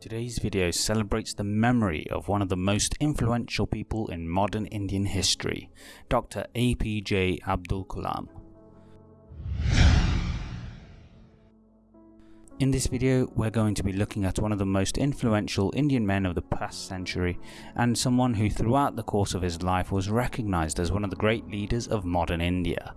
Today's video celebrates the memory of one of the most influential people in modern Indian history, Dr. APJ Abdul Kalam. In this video, we're going to be looking at one of the most influential Indian men of the past century and someone who throughout the course of his life was recognized as one of the great leaders of modern India.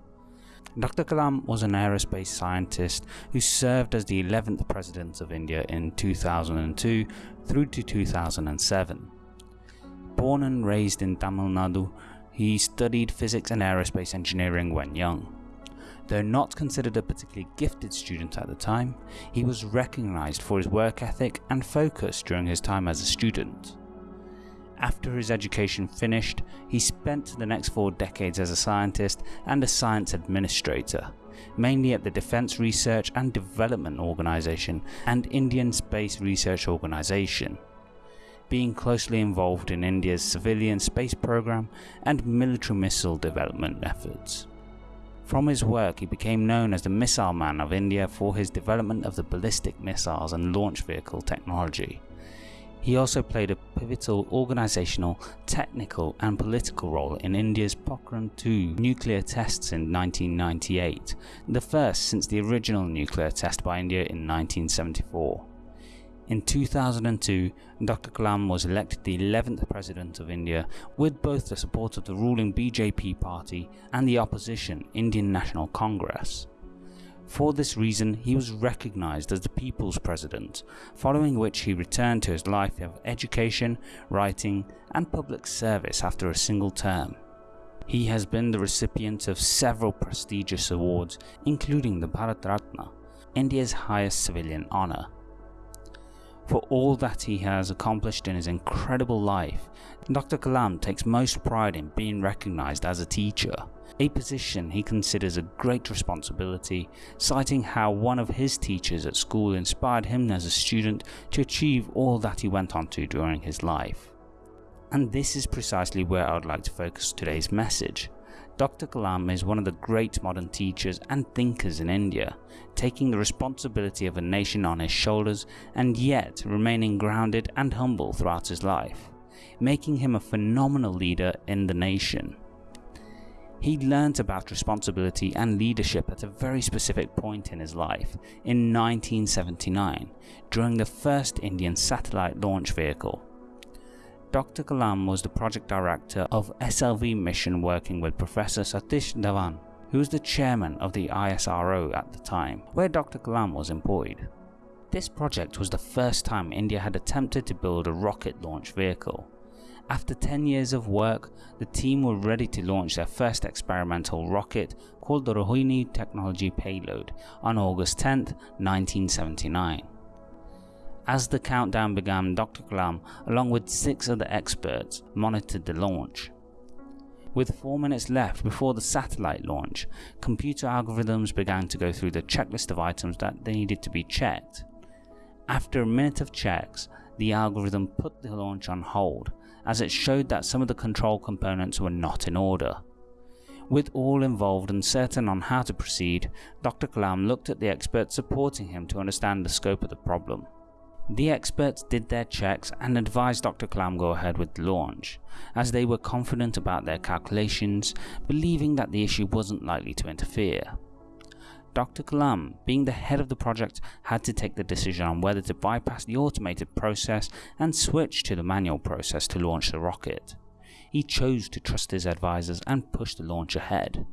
Dr. Kalam was an aerospace scientist who served as the 11th President of India in 2002 through to 2007. Born and raised in Tamil Nadu, he studied physics and aerospace engineering when young. Though not considered a particularly gifted student at the time, he was recognised for his work ethic and focus during his time as a student. After his education finished, he spent the next four decades as a scientist and a science administrator, mainly at the Defence Research and Development Organisation and Indian Space Research Organisation, being closely involved in India's civilian space program and military missile development efforts. From his work he became known as the Missile Man of India for his development of the ballistic missiles and launch vehicle technology. He also played a pivotal organisational, technical and political role in India's Pokhran 2 nuclear tests in 1998, the first since the original nuclear test by India in 1974. In 2002, Dr. Kalam was elected the 11th President of India with both the support of the ruling BJP party and the opposition Indian National Congress. For this reason, he was recognised as the People's President, following which he returned to his life of education, writing and public service after a single term. He has been the recipient of several prestigious awards, including the Bharat Ratna, India's highest civilian honour. For all that he has accomplished in his incredible life, Dr. Kalam takes most pride in being recognised as a teacher, a position he considers a great responsibility, citing how one of his teachers at school inspired him as a student to achieve all that he went on to during his life. And this is precisely where I would like to focus today's message. Dr. Kalam is one of the great modern teachers and thinkers in India, taking the responsibility of a nation on his shoulders and yet remaining grounded and humble throughout his life, making him a phenomenal leader in the nation. He learnt about responsibility and leadership at a very specific point in his life, in 1979, during the first Indian satellite launch vehicle. Dr. Kalam was the project director of SLV mission working with Professor Satish Dhawan, who was the chairman of the ISRO at the time, where Dr. Kalam was employed. This project was the first time India had attempted to build a rocket launch vehicle. After 10 years of work, the team were ready to launch their first experimental rocket called the Rohini Technology Payload on August 10, 1979. As the countdown began, Dr. Kalam, along with six other experts, monitored the launch. With 4 minutes left before the satellite launch, computer algorithms began to go through the checklist of items that needed to be checked. After a minute of checks, the algorithm put the launch on hold as it showed that some of the control components were not in order. With all involved uncertain on how to proceed, Dr. Kalam looked at the experts supporting him to understand the scope of the problem. The experts did their checks and advised Dr. Kalam go ahead with the launch, as they were confident about their calculations, believing that the issue wasn't likely to interfere. Dr. Kalam, being the head of the project, had to take the decision on whether to bypass the automated process and switch to the manual process to launch the rocket. He chose to trust his advisors and push the launch ahead.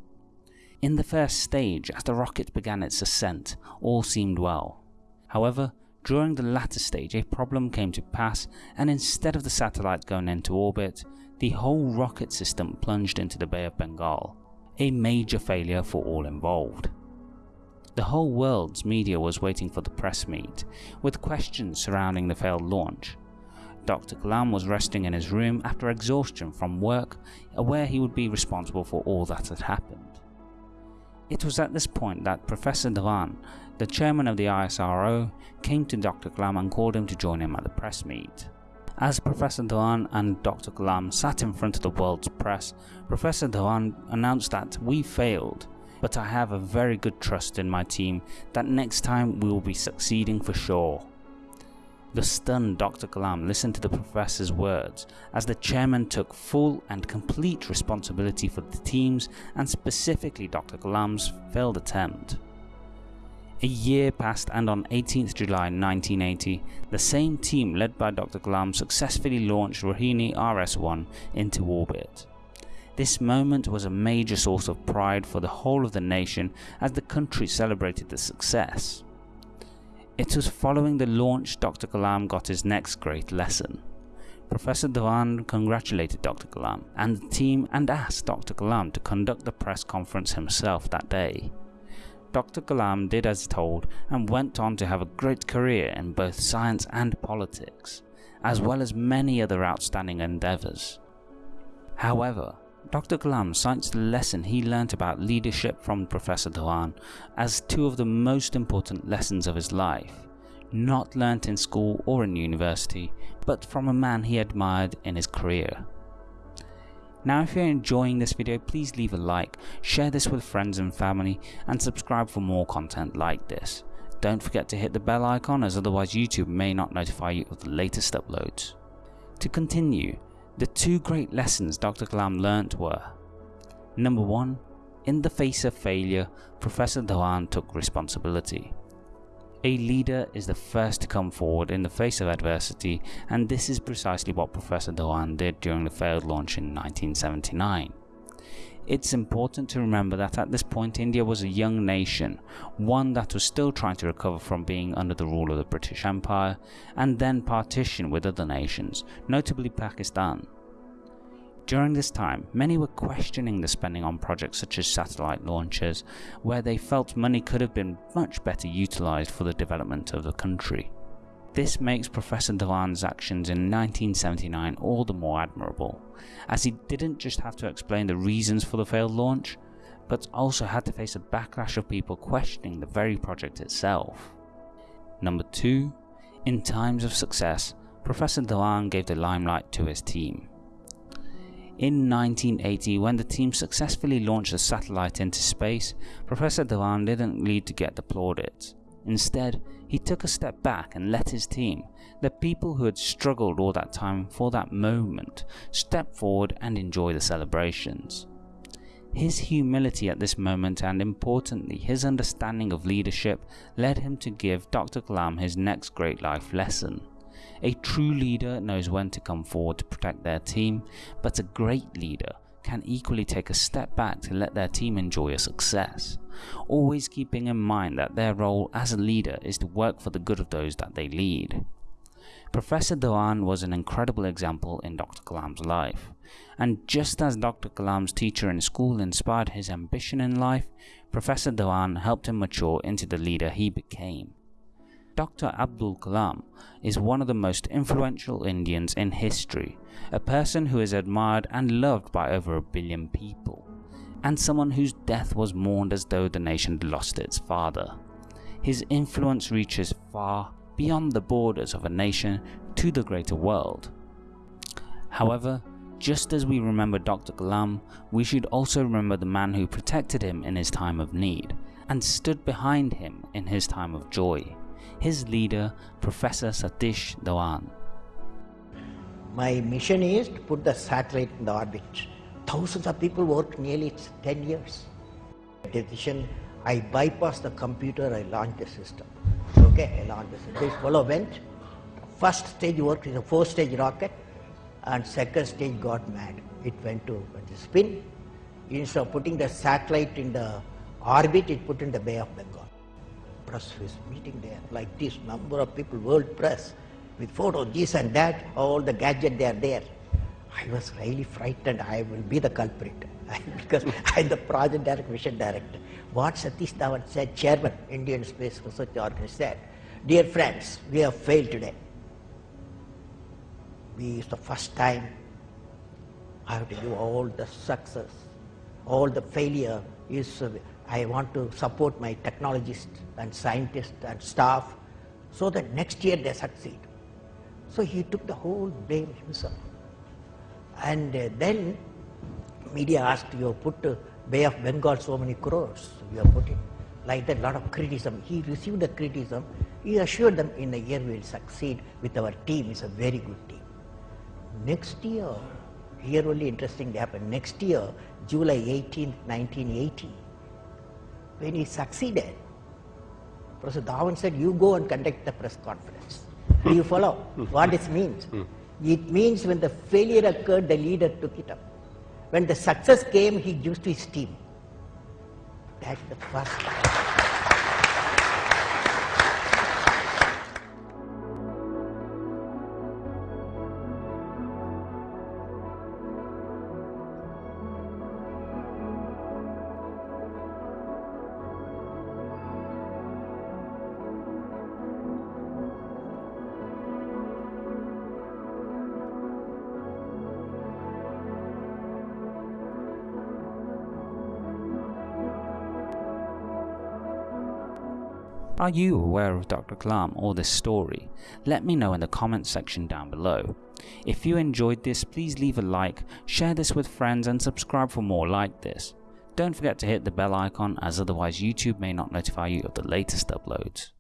In the first stage, as the rocket began its ascent, all seemed well. However, during the latter stage a problem came to pass and instead of the satellite going into orbit, the whole rocket system plunged into the Bay of Bengal, a major failure for all involved. The whole world's media was waiting for the press meet, with questions surrounding the failed launch. Dr. Kalam was resting in his room after exhaustion from work, aware he would be responsible for all that had happened. It was at this point that Professor Dhawan, the chairman of the ISRO, came to Dr. Kalam and called him to join him at the press meet. As Professor Dhawan and Dr. Kalam sat in front of the world's press, Professor Dhawan announced that we failed, but I have a very good trust in my team that next time we will be succeeding for sure. The stunned Dr. Kalam listened to the professor's words as the chairman took full and complete responsibility for the team's and specifically Dr. Kalam's failed attempt. A year passed and on 18th July 1980, the same team led by Dr. Kalam successfully launched Rohini RS-1 into orbit. This moment was a major source of pride for the whole of the nation as the country celebrated the success. It was following the launch Dr. Kalam got his next great lesson. Professor Dhawan congratulated Dr. Kalam and the team and asked Dr. Kalam to conduct the press conference himself that day. Dr. Kalam did as told and went on to have a great career in both science and politics, as well as many other outstanding endeavours. However, Dr. Kalam cites the lesson he learnt about leadership from Professor Dhawan as two of the most important lessons of his life, not learnt in school or in university, but from a man he admired in his career. Now if you're enjoying this video please leave a like, share this with friends and family and subscribe for more content like this. Don't forget to hit the bell icon as otherwise YouTube may not notify you of the latest uploads. To continue, the two great lessons Dr. Kalam learnt were Number 1. In the face of failure, Professor Dhawan took responsibility. A leader is the first to come forward in the face of adversity and this is precisely what Professor Dhawan did during the failed launch in 1979. It's important to remember that at this point India was a young nation, one that was still trying to recover from being under the rule of the British Empire and then partition with other nations, notably Pakistan. During this time, many were questioning the spending on projects such as satellite launches, where they felt money could have been much better utilised for the development of the country. This makes Professor Dhawan's actions in 1979 all the more admirable, as he didn't just have to explain the reasons for the failed launch, but also had to face a backlash of people questioning the very project itself. Number 2. In times of success, Professor Dhawan gave the limelight to his team. In 1980, when the team successfully launched a satellite into space, Professor Dhawan didn't need to get the plaudits. Instead, he took a step back and let his team, the people who had struggled all that time for that moment, step forward and enjoy the celebrations. His humility at this moment and importantly his understanding of leadership led him to give Dr. Kalam his next great life lesson. A true leader knows when to come forward to protect their team, but a great leader can equally take a step back to let their team enjoy a success, always keeping in mind that their role as a leader is to work for the good of those that they lead. Professor Dhawan was an incredible example in Dr. Kalam's life, and just as Dr. Kalam's teacher in school inspired his ambition in life, Professor Dhawan helped him mature into the leader he became. Dr. Abdul Kalam is one of the most influential Indians in history, a person who is admired and loved by over a billion people, and someone whose death was mourned as though the nation had lost its father. His influence reaches far beyond the borders of a nation to the greater world. However, just as we remember Dr. Kalam, we should also remember the man who protected him in his time of need and stood behind him in his time of joy his leader, Professor Satish Dhawan. My mission is to put the satellite in the orbit. Thousands of people worked nearly 10 years. Decision, I bypassed the computer, I launched the system. Okay, I launched the system. This fellow went. First stage worked is a four stage rocket and second stage got mad. It went to spin. Instead of putting the satellite in the orbit, it put in the Bay of Bengal press was meeting there, like this number of people, world press, with photos, this and that, all the gadget they are there. I was really frightened. I will be the culprit because I am the project director, mission director. What Satish Dhawan said, chairman, Indian Space Research Organization said, dear friends, we have failed today. We, it's the first time I have to all the success, all the failure is I want to support my technologists and scientists and staff so that next year they succeed. So he took the whole blame himself. And uh, then media asked, you put uh, Bay of Bengal so many crores, you have put it like that, lot of criticism. He received the criticism He assured them in a year we will succeed with our team, it's a very good team. Next year, here only interesting happened. Next year, July 18, 1980, when he succeeded, Professor Dhawan said, you go and conduct the press conference. Do you follow what this means? It means when the failure occurred, the leader took it up. When the success came, he used his team. That's the first. Are you aware of Dr. Kalam or this story? Let me know in the comments section down below. If you enjoyed this, please leave a like, share this with friends and subscribe for more like this. Don't forget to hit the bell icon as otherwise YouTube may not notify you of the latest uploads.